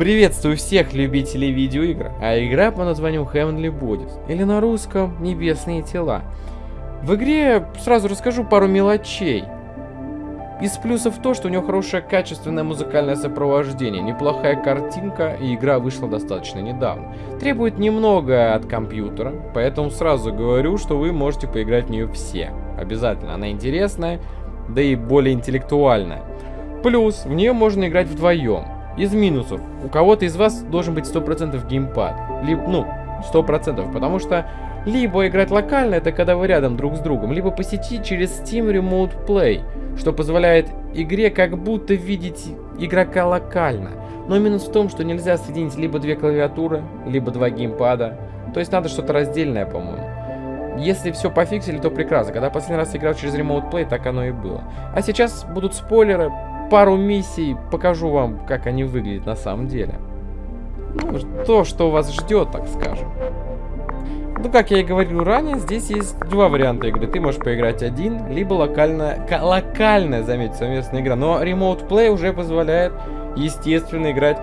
Приветствую всех любителей видеоигр, а игра по названию Heavenly Bodies, или на русском Небесные тела. В игре сразу расскажу пару мелочей. Из плюсов то, что у нее хорошее качественное музыкальное сопровождение, неплохая картинка и игра вышла достаточно недавно. Требует немного от компьютера, поэтому сразу говорю, что вы можете поиграть в нее все. Обязательно, она интересная, да и более интеллектуальная. Плюс, в нее можно играть вдвоем. Из минусов, у кого-то из вас должен быть 100% геймпад. Либо, ну, 100%, потому что либо играть локально, это когда вы рядом друг с другом, либо посетить через Steam Remote Play, что позволяет игре как будто видеть игрока локально. Но минус в том, что нельзя соединить либо две клавиатуры, либо два геймпада. То есть надо что-то раздельное, по-моему. Если все пофиксили, то прекрасно. Когда последний раз играл через Remote Play, так оно и было. А сейчас будут спойлеры, пару миссий, покажу вам, как они выглядят на самом деле. Ну, то, что вас ждет, так скажем. Ну, как я и говорил ранее, здесь есть два варианта игры. Ты можешь поиграть один, либо локальная, локальная, заметьте, совместная игра. Но Remote Play уже позволяет естественно, играть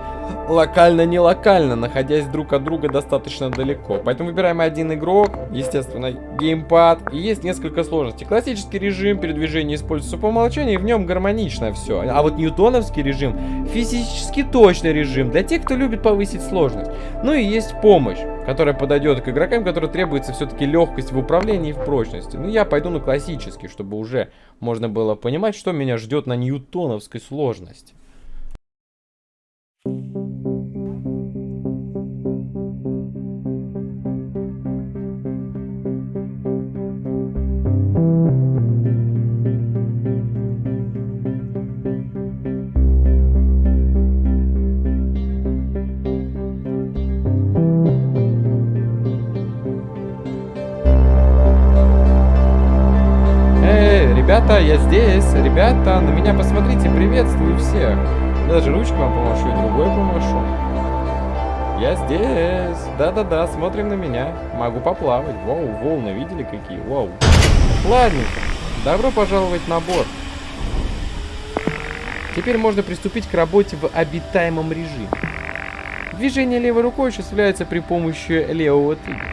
локально-не локально, находясь друг от друга достаточно далеко. Поэтому выбираем один игрок, естественно, геймпад, и есть несколько сложностей. Классический режим передвижения используется по умолчанию, и в нем гармонично все. А вот ньютоновский режим, физически точный режим, для тех, кто любит повысить сложность. Ну и есть помощь, которая подойдет к игрокам, которым требуется все-таки легкость в управлении и в прочности. Ну я пойду на классический, чтобы уже можно было понимать, что меня ждет на ньютоновской сложности. Ребята, я здесь. Ребята, на меня посмотрите. Приветствую всех. Даже ручку вам помашу и другой помашу. Я здесь. Да-да-да, смотрим на меня. Могу поплавать. Вау, волны видели какие? Вау. Ладненько. Добро пожаловать на борт. Теперь можно приступить к работе в обитаемом режиме. Движение левой рукой осуществляется при помощи левого тыка.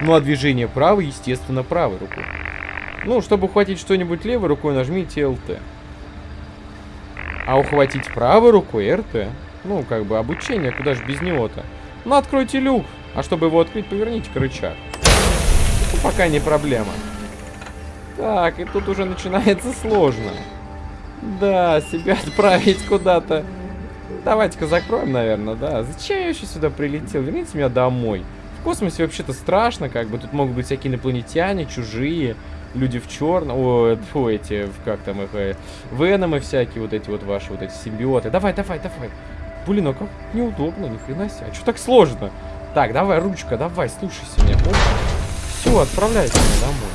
Ну а движение правой, естественно, правой рукой. Ну, чтобы ухватить что-нибудь левой рукой, нажмите LT. А ухватить правой рукой РТ. Ну, как бы обучение, куда же без него-то. Ну, откройте люк. А чтобы его открыть, поверните рычаг. Ну, пока не проблема. Так, и тут уже начинается сложно. Да, себя отправить куда-то. Давайте-ка закроем, наверное, да. Зачем я еще сюда прилетел? Верните меня домой. В космосе вообще-то страшно, как бы. Тут могут быть всякие инопланетяне, чужие люди в черном, о, эти, как там их, э, веномы всякие, вот эти вот ваши, вот эти симбиоты. Давай, давай, давай. Блин, а как неудобно, ни хрена себе. А что так сложно? Так, давай, ручка, давай, слушайся меня. Все, отправляйся домой.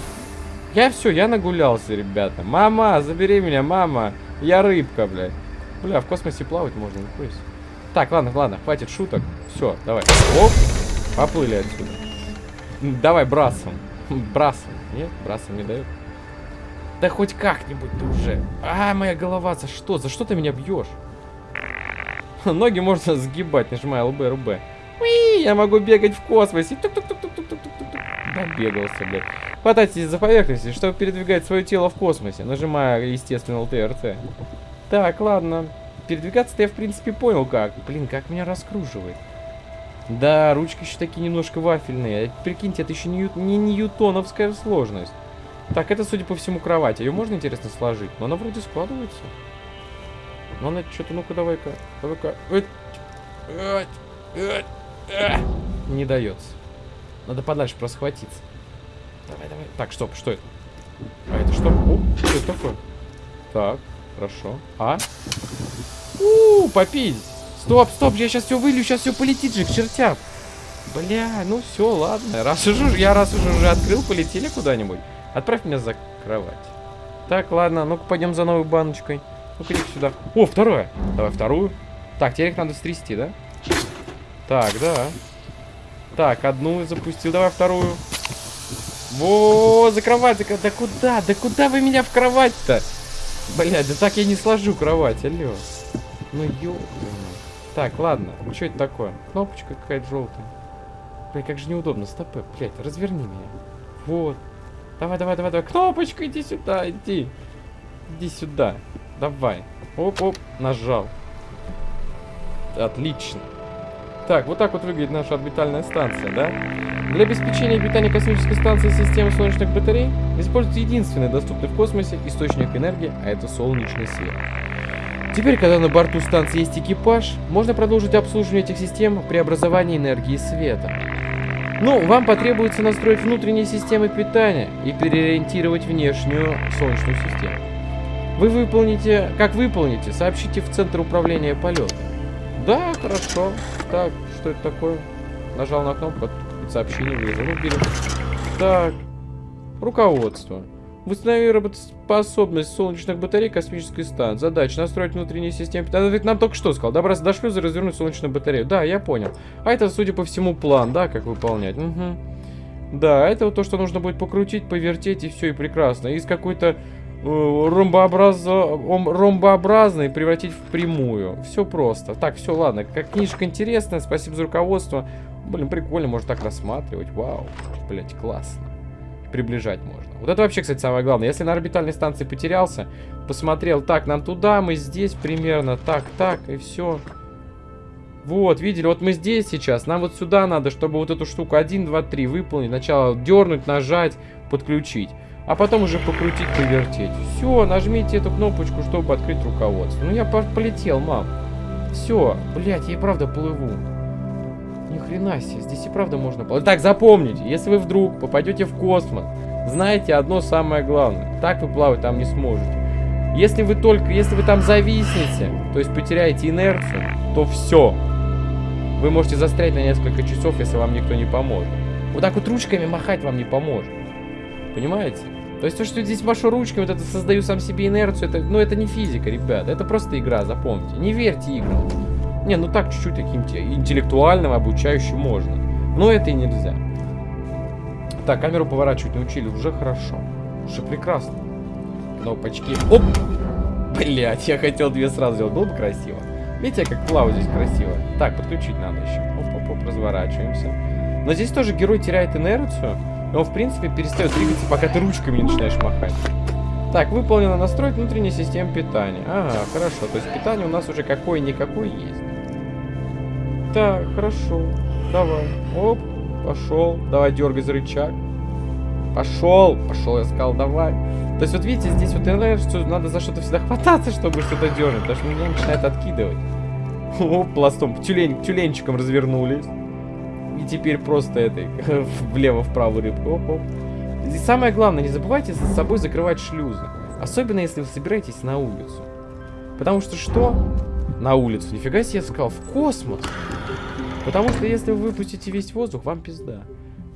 Я все, я нагулялся, ребята. Мама, забери меня, мама. Я рыбка, блядь. Бля, в космосе плавать можно, не Так, ладно, ладно, хватит шуток. Все, давай. Оп, поплыли отсюда. Давай брасом. Брасом. Нет, брасом не дает. Да хоть как-нибудь ты уже. А, моя голова, за что? За что ты меня бьешь? Ноги можно сгибать, нажимая ЛБ, РБ. Уи, я могу бегать в космосе. -тук -тук. Добегался, блядь. Хватайтесь за поверхности, чтобы передвигать свое тело в космосе, нажимая, естественно, ЛТРТ. Так, ладно. Передвигаться-то я, в принципе, понял как. Блин, как меня раскруживает. Да, ручки еще такие немножко вафельные. Прикиньте, это еще не, не ньютоновская сложность. Так, это, судя по всему, кровать. Ее можно, интересно, сложить? Но она вроде складывается. Но она что-то, ну-ка, давай-ка. Давай-ка. Не дается. Надо подальше просто схватиться. Давай, давай. Так, стоп, что это? А это что? О, что это такое? Так, хорошо. А? У, -у попить. Стоп, стоп, я сейчас все вылью, сейчас все полетит же к чертям. Бля, ну все, ладно. Раз уже, я раз уже, уже открыл, полетели куда-нибудь. Отправь меня за кровать. Так, ладно, ну-ка пойдем за новой баночкой. Ну-ка иди сюда. О, второе. Давай вторую. Так, теперь их надо стрясти, да? Так, да. Так, одну запустил, давай вторую. Во, за кровать, за... да куда? Да куда вы меня в кровать-то? Блядь, да так я не сложу кровать, алло. Ну ёбаный. Так, ладно. Что это такое? Кнопочка какая-то желтая. Блядь, как же неудобно. Стопы, блядь, разверни меня. Вот. Давай, давай, давай, давай. Кнопочка, иди сюда, иди. Иди сюда. Давай. Оп-оп, нажал. Отлично. Так, вот так вот выглядит наша орбитальная станция, да? Для обеспечения питания космической станции системы солнечных батарей используется единственный доступный в космосе источник энергии, а это солнечный свет. Теперь, когда на борту станции есть экипаж, можно продолжить обслуживание этих систем при образовании энергии света. Ну, вам потребуется настроить внутренние системы питания и переориентировать внешнюю солнечную систему. Вы выполните, как выполните, сообщите в Центр управления полетом. Да, хорошо. Так, что это такое? Нажал на кнопку, сообщение вылезло. Ну, берем. Так, руководство. Восстанови работоспособность солнечных батарей космической станции. Задача настроить внутренние системы. Это ведь нам только что сказал. Добраться до шлюза и развернуть солнечную батарею. Да, я понял. А это, судя по всему, план, да, как выполнять. Угу. Да, это вот то, что нужно будет покрутить, повертеть и все, и прекрасно. Из какой-то э, ромбообраз... ромбообразной превратить в прямую. Все просто. Так, все, ладно. Как книжка интересная, спасибо за руководство. Блин, прикольно, можно так рассматривать. Вау, блять, классно приближать можно. Вот это вообще, кстати, самое главное. Если на орбитальной станции потерялся, посмотрел, так, нам туда, мы здесь примерно, так, так, и все. Вот, видели, вот мы здесь сейчас, нам вот сюда надо, чтобы вот эту штуку 1, 2, 3 выполнить. Сначала дернуть, нажать, подключить. А потом уже покрутить, повертеть. Все, нажмите эту кнопочку, чтобы открыть руководство. Ну я полетел, мам. Все, блядь, я и правда плыву. Ни хрена себе, здесь и правда можно. Так, запомните, если вы вдруг попадете в космос, знаете одно самое главное. Так вы плавать там не сможете. Если вы только, если вы там зависнете, то есть потеряете инерцию, то все. Вы можете застрять на несколько часов, если вам никто не поможет. Вот так вот ручками махать вам не поможет. Понимаете? То есть то, что здесь машу ручками, вот это создаю сам себе инерцию, это, ну это не физика, ребят. Это просто игра, запомните. Не верьте играм. Не, ну так чуть-чуть таким интеллектуальным, обучающим можно. Но это и нельзя. Так, камеру поворачивать научили, уже хорошо. Уже прекрасно. Кнопочки. Оп! Блять, я хотел две сразу сделать. Было бы красиво. Видите, как плаваю здесь красиво. Так, подключить надо еще. Оп-оп-оп, разворачиваемся. Но здесь тоже герой теряет инерцию. Он, в принципе, перестает двигаться, пока ты ручками не начинаешь махать. Так, выполнено настроить внутреннюю систему питания. Ага, хорошо. То есть питание у нас уже какое-никакое есть. Так, хорошо. Давай. Оп, пошел. Давай дергай за рычаг. Пошел. Пошел, я сказал, давай. То есть, вот видите, здесь вот инерцию надо за что-то всегда хвататься, чтобы что-то дернуть. Потому что меня начинает откидывать. Оп, пластом, тюлень, тюленчиком развернулись. И теперь просто этой, влево-вправо рыбку. Оп, оп. Здесь самое главное, не забывайте за собой закрывать шлюзы. Особенно, если вы собираетесь на улицу. Потому что что? На улицу. Нифига себе я сказал, в космос. Потому что если вы выпустите весь воздух, вам пизда.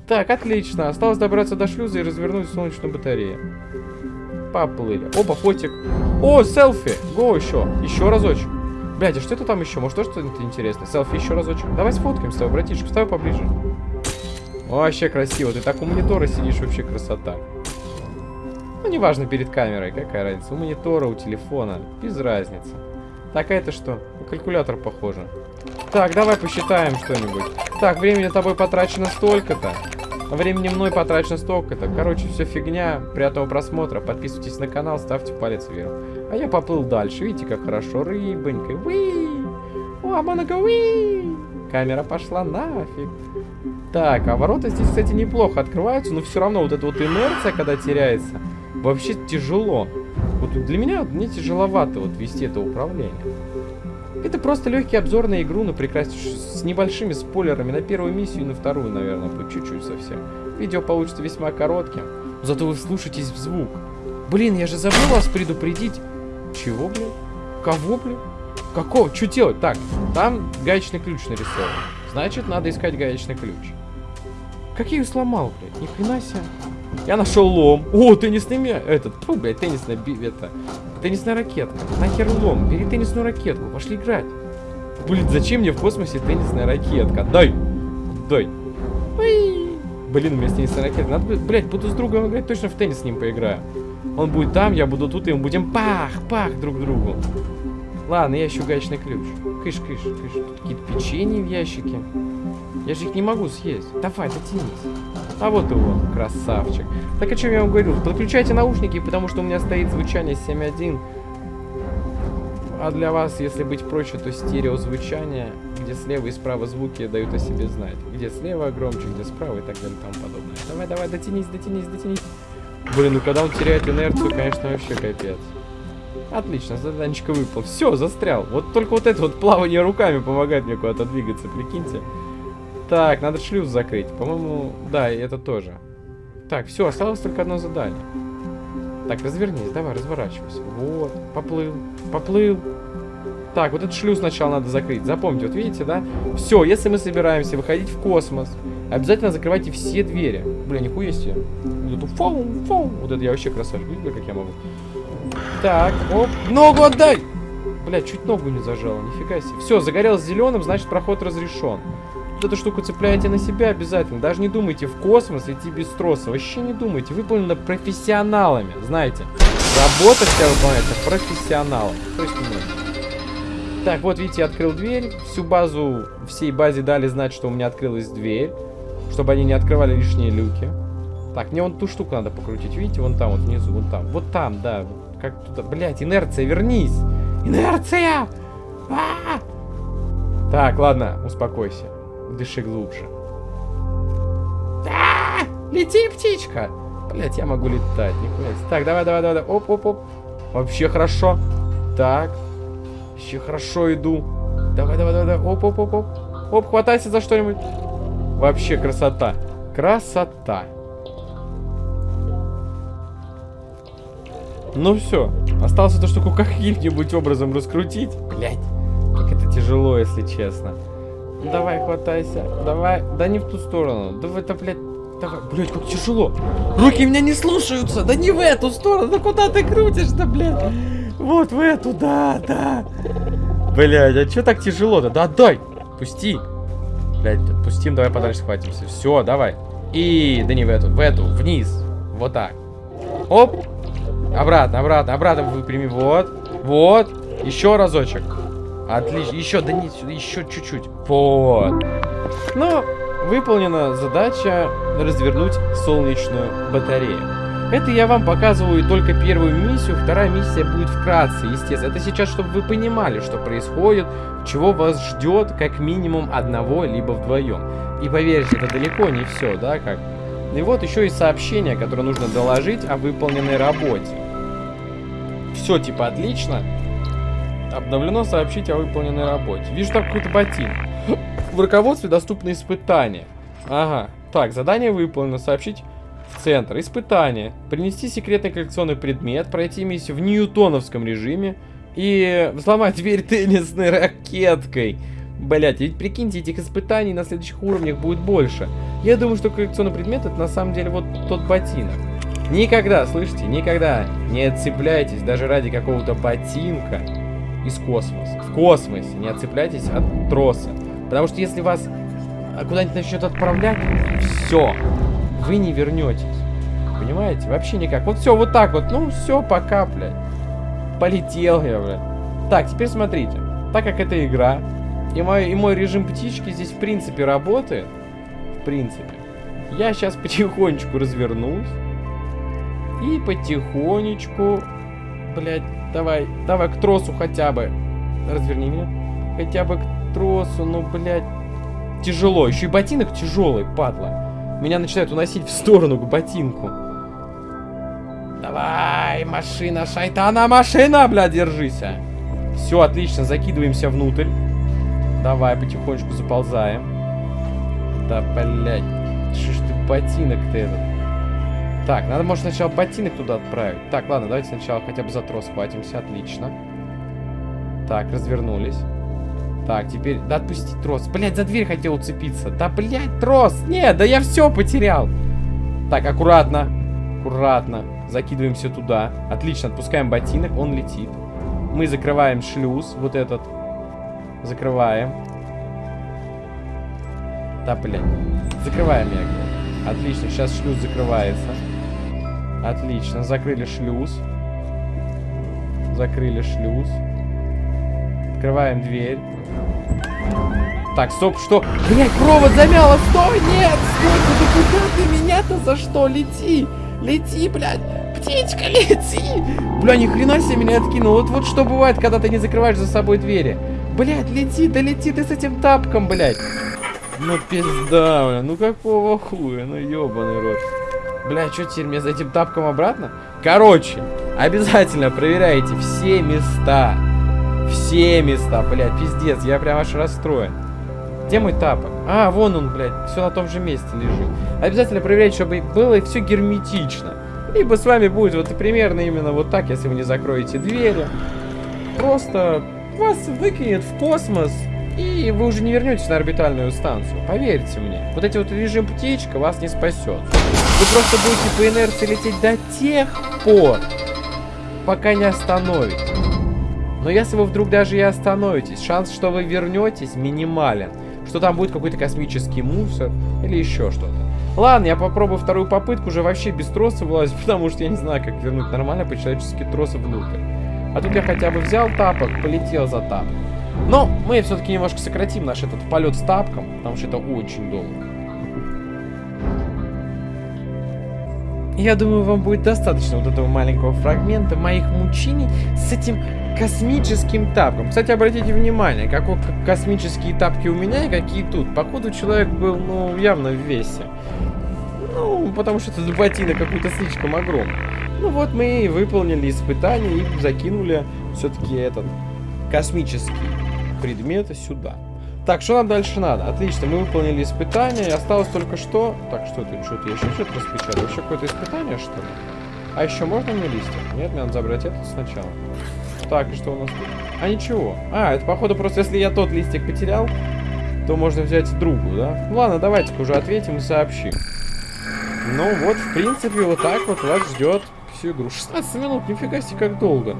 Так, отлично. Осталось добраться до шлюза и развернуть солнечную батарею. Поплыли. Опа, фотик. О, селфи. Го еще. Еще разочек. Блядь, а что это там еще? Может, тоже что-то интересное? Селфи еще разочек. Давай сфоткаем с тобой, братишка. Вставай поближе. Вообще красиво. Ты так у монитора сидишь, вообще красота. Ну, неважно перед камерой, какая разница. У монитора, у телефона. Без разницы. Так, а это что? Калькулятор похоже. Так, давай посчитаем что-нибудь. Так, времени тобой потрачено столько-то. Времени мной потрачено столько-то. Короче, все фигня. Приятного просмотра. Подписывайтесь на канал, ставьте палец вверх. А я поплыл дальше. Видите, как хорошо. Рыбонька. Уи! О, аманага, уи! Камера пошла нафиг. Так, а ворота здесь, кстати, неплохо открываются, но все равно вот эта вот инерция, когда теряется, вообще тяжело. Вот для меня мне тяжеловато вот вести это управление. Это просто легкий обзор на игру, но прекрасно с небольшими спойлерами на первую миссию и на вторую, наверное, по чуть-чуть совсем. Видео получится весьма коротким, зато вы слушаетесь в звук. Блин, я же забыл вас предупредить. Чего, блин? Кого, блин? Какого? Что делать? Так, там гаечный ключ нарисован. Значит, надо искать гаечный ключ. Как я ее сломал, блядь? Ни хрена себе. Я нашел лом. О, теннисный мяч. Этот, фу, блядь, теннисная, это, теннисная ракетка. Нахер лом. Бери теннисную ракетку. Пошли играть. Блин, зачем мне в космосе теннисная ракетка? Дай. Дай. Уи. Блин, у меня теннисная ракетка. Надо, блядь, буду с другом играть, точно в теннис с ним поиграю. Он будет там, я буду тут, и мы будем пах-пах друг другу. Ладно, я ищу гаечный ключ. Кыш, кыш, кыш. Тут какие-то печенья в ящике. Я же их не могу съесть. Давай, дотянись. А вот и он, красавчик. Так о чем я вам говорил? Подключайте наушники, потому что у меня стоит звучание 7.1. А для вас, если быть проще, то стереозвучание, где слева и справа звуки дают о себе знать. Где слева громче, где справа и так далее и тому подобное. Давай, давай, дотянись, дотянись, дотянись. Блин, ну когда он теряет инерцию, конечно, вообще капец. Отлично, заданчик выпал. Все, застрял. Вот только вот это вот плавание руками помогает мне куда-то двигаться, прикиньте. Так, надо шлюз закрыть. По-моему, да, это тоже. Так, все, осталось только одно задание. Так, развернись, давай, разворачивайся. Вот, поплыл, поплыл. Так, вот этот шлюз сначала надо закрыть. Запомните, вот видите, да? Все, если мы собираемся выходить в космос, обязательно закрывайте все двери. Бля, нихуя себе. Вот фоу. Вот это я вообще красавчик. Видите, как я могу? Так, оп. Ногу отдай! Бля, чуть ногу не зажал, нифига себе. Все, загорелось зеленым, значит проход разрешен. Эту штуку цепляете на себя обязательно. Даже не думайте в космос идти без троса. Вообще не думайте. Выполнено профессионалами. Знаете, работа вся выполняется профессионалом. То есть не Так, вот видите, я открыл дверь. Всю базу, всей базе дали знать, что у меня открылась дверь. Чтобы они не открывали лишние люки. Так, мне вон ту штуку надо покрутить. Видите, вон там, вот внизу, вон там. Вот там, да. Как туда. Блять, инерция, вернись! Инерция! А -а -а! Так, ладно, успокойся. Дыши глубже. А! Лети, птичка! Блять, я могу летать, нихуя. Так, давай, давай, давай. Оп, оп, оп. Вообще хорошо. Так. Еще хорошо иду. Давай, давай, давай, давай. Оп, оп, оп, оп. Оп, хватайся за что-нибудь. Вообще красота. Красота. Ну все. Осталось эту штуку каким-нибудь образом раскрутить. Блять. Как это тяжело, если честно. Давай, хватайся. Давай. Да не в ту сторону. Давай, да, блядь. Давай. Блядь, как тяжело. Руки меня не слушаются. Да не в эту сторону. Да куда ты крутишь-то, блядь? Вот в эту, да, да. Блядь, а что так тяжело-то? Да отдай. Пусти. Блядь, отпустим, давай подальше схватимся. Все, давай. И, да не в эту, в эту, вниз. Вот так. Оп. Обратно, обратно, обратно выпрями. Вот. Вот. Еще разочек. Отлично. Еще, да нет, еще чуть-чуть. Вот. Ну, выполнена задача развернуть солнечную батарею. Это я вам показываю только первую миссию, вторая миссия будет вкратце, естественно. Это сейчас, чтобы вы понимали, что происходит, чего вас ждет как минимум одного, либо вдвоем. И поверьте, это далеко не все, да, как... И вот еще и сообщение, которое нужно доложить о выполненной работе. Все, типа, отлично. Обновлено сообщить о выполненной работе. Вижу там какой-то ботин. В руководстве доступны испытания. Ага. Так, задание выполнено. Сообщить в центр. Испытание. Принести секретный коллекционный предмет. Пройти миссию в ньютоновском режиме. И взломать дверь теннисной ракеткой. Блять, ведь прикиньте, этих испытаний на следующих уровнях будет больше. Я думаю, что коллекционный предмет это на самом деле вот тот ботинок. Никогда, слышите, никогда не отцепляйтесь даже ради какого-то ботинка из космоса. В космосе не отцепляйтесь от троса. Потому что если вас куда-нибудь начнет отправлять, все, вы не вернетесь. Понимаете? Вообще никак. Вот все, вот так вот. Ну, все, пока, блядь. Полетел я, блядь. Так, теперь смотрите. Так как это игра, и мой, и мой режим птички здесь в принципе работает, в принципе, я сейчас потихонечку развернусь. И потихонечку, блядь, давай, давай к тросу хотя бы. Разверни меня. Хотя бы к тросу, ну, блядь. Тяжело. Еще и ботинок тяжелый, падла. Меня начинает уносить в сторону к ботинку. Давай, машина, шайтана, машина, блядь, держись. Все, отлично, закидываемся внутрь. Давай, потихонечку заползаем. Да, блядь. Что ж ты ботинок-то этот? Так, надо, может, сначала ботинок туда отправить. Так, ладно, давайте сначала хотя бы за трос хватимся. Отлично. Так, развернулись. Так, теперь... Да отпусти трос. Блять, за дверь хотел уцепиться. Да, блять, трос! Нет, да я все потерял. Так, аккуратно. Аккуратно. Закидываемся туда. Отлично, отпускаем ботинок. Он летит. Мы закрываем шлюз. Вот этот. Закрываем. Да, блядь. Закрываем, я. Отлично, сейчас шлюз закрывается. Отлично, закрыли шлюз. Закрыли шлюз. Открываем дверь. Так, стоп, что? Блять, провод замяло, стой, нет, стой, ты куда ты меня-то за что? Лети, лети, блядь, птичка, лети. Бля, ни хрена себе меня откинул. Вот, вот что бывает, когда ты не закрываешь за собой двери. Блядь, лети, да лети ты с этим тапком, блядь. Ну пизда, бля, ну какого хуя, ну ебаный рот. Бля, что теперь мне за этим тапком обратно? Короче, обязательно проверяйте все места. Все места, блядь, пиздец, я прям аж расстроен. Где мой тапок? А, вон он, блядь, все на том же месте лежит. Обязательно проверяйте, чтобы было все герметично. Либо с вами будет вот примерно именно вот так, если вы не закроете двери. Просто вас выкинет в космос, и вы уже не вернетесь на орбитальную станцию. Поверьте мне. Вот эти вот режим птичка вас не спасет. Вы просто будете по инерции лететь до тех пор, пока не остановитесь. Но если вы вдруг даже и остановитесь, шанс, что вы вернетесь, минимален. Что там будет какой-то космический мусор или еще что-то. Ладно, я попробую вторую попытку уже вообще без троса вылазить, потому что я не знаю, как вернуть нормально по-человечески тросы внутрь. А тут я хотя бы взял тапок, полетел за тапком. Но мы все-таки немножко сократим наш этот полет с тапком, потому что это очень долго. Я думаю, вам будет достаточно вот этого маленького фрагмента моих мучений с этим космическим тапком. Кстати, обратите внимание, как космические тапки у меня и какие тут. Походу, человек был, ну, явно в весе. Ну, потому что это ботинок какой-то слишком огромный. Ну вот мы и выполнили испытание и закинули все-таки этот космический предмет сюда. Так, что нам дальше надо? Отлично, мы выполнили испытание, осталось только что... Так, что это? Что-то еще что-то распечатал? Еще какое-то испытание, что ли? А еще можно мне листик? Нет, мне надо забрать этот сначала. Так, и что у нас тут? А, ничего. А, это, походу, просто если я тот листик потерял, то можно взять другую, да? Ну, ладно, давайте-ка уже ответим и сообщим. Ну, вот, в принципе, вот так вот вас ждет всю игру. 16 минут, нифига себе, как долго.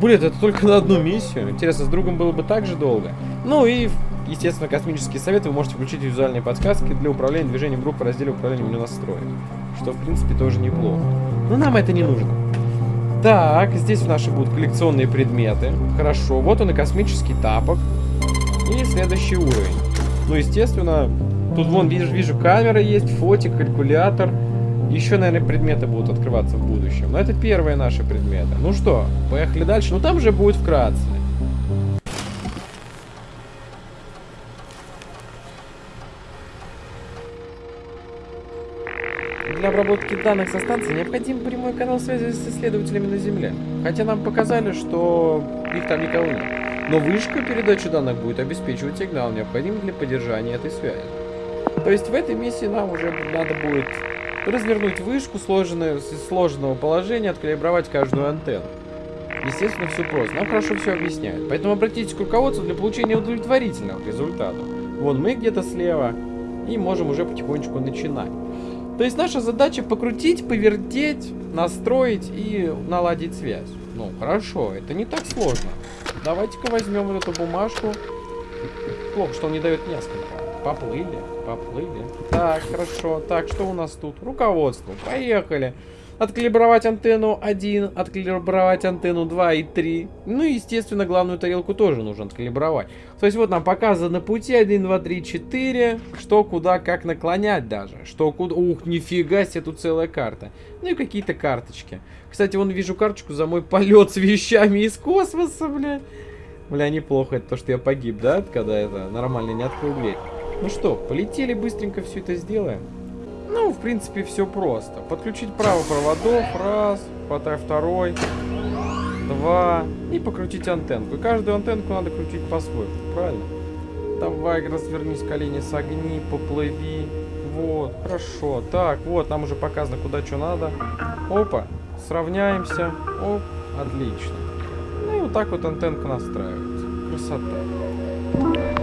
Блин, это только на одну миссию. Интересно, с другом было бы так же долго. Ну и Естественно, космические советы вы можете включить визуальные подсказки для управления движением группы в разделе управления меню настроек. Что, в принципе, тоже неплохо. Но нам это не нужно. Так, здесь наши будут коллекционные предметы. Хорошо, вот он и космический тапок. И следующий уровень. Ну, естественно, тут вон, вижу, вижу камера есть, фотик, калькулятор. Еще, наверное, предметы будут открываться в будущем. Но это первые наши предметы. Ну что, поехали дальше. Ну, там же будет вкратце. Для обработки данных со станции необходим прямой канал связи с исследователями на Земле. Хотя нам показали, что их там никого нет. Но вышка передачи данных будет обеспечивать сигнал, необходимый для поддержания этой связи. То есть в этой миссии нам уже надо будет развернуть вышку сложенную, из сложенного положения, откалибровать каждую антенну. Естественно, все просто. Нам хорошо все объясняют. Поэтому обратитесь к руководству для получения удовлетворительных результатов. Вон мы где-то слева. И можем уже потихонечку начинать. То есть наша задача покрутить, повертеть, настроить и наладить связь. Ну, хорошо, это не так сложно. Давайте-ка возьмем вот эту бумажку. Плохо, что он не дает несколько. Поплыли, поплыли. Так, хорошо. Так, что у нас тут? Руководство. Поехали откалибровать антенну 1, откалибровать антенну 2 и 3. Ну и, естественно, главную тарелку тоже нужно откалибровать. То есть вот нам показано пути 1, 2, 3, 4, что, куда, как наклонять даже. Что, куда... Ух, нифига себе, тут целая карта. Ну и какие-то карточки. Кстати, вон вижу карточку за мой полет с вещами из космоса, бля. Бля, неплохо, это то, что я погиб, да? Когда это нормально не открыл дверь. Ну что, полетели, быстренько все это сделаем. Ну, в принципе, все просто. Подключить право проводов, раз, хватай второй, два, и покрутить антенку. И каждую антенку надо крутить по-своему, правильно? Давай, развернись, колени согни, поплыви. Вот, хорошо. Так, вот, нам уже показано, куда что надо. Опа, сравняемся. Оп, отлично. Ну и вот так вот антенка настраивается. Красота.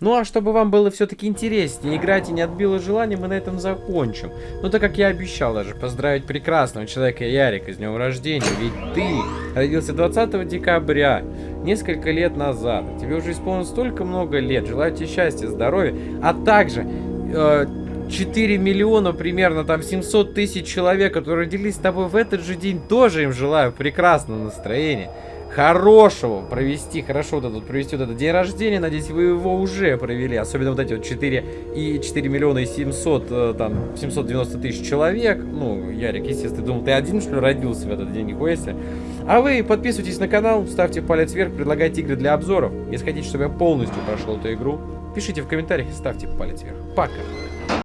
Ну а чтобы вам было все-таки интереснее играть и не отбило желание, мы на этом закончим. Ну так как я обещал даже поздравить прекрасного человека Ярика с днем рождения, ведь ты родился 20 декабря, несколько лет назад. Тебе уже исполнилось столько много лет, желаю тебе счастья, здоровья, а также... Э, 4 миллиона примерно, там 700 тысяч человек, которые родились с тобой в этот же день, тоже им желаю прекрасного настроения хорошего провести, хорошо вот этот, провести вот этот день рождения. Надеюсь, вы его уже провели. Особенно вот эти вот 4 и 4 миллиона и 700, э, там, 790 тысяч человек. Ну, Ярик, естественно, думал, ты один, что ли, родился в этот день, нихуя себе. А вы подписывайтесь на канал, ставьте палец вверх, предлагайте игры для обзоров. Если хотите, чтобы я полностью прошел эту игру, пишите в комментариях и ставьте палец вверх. Пока!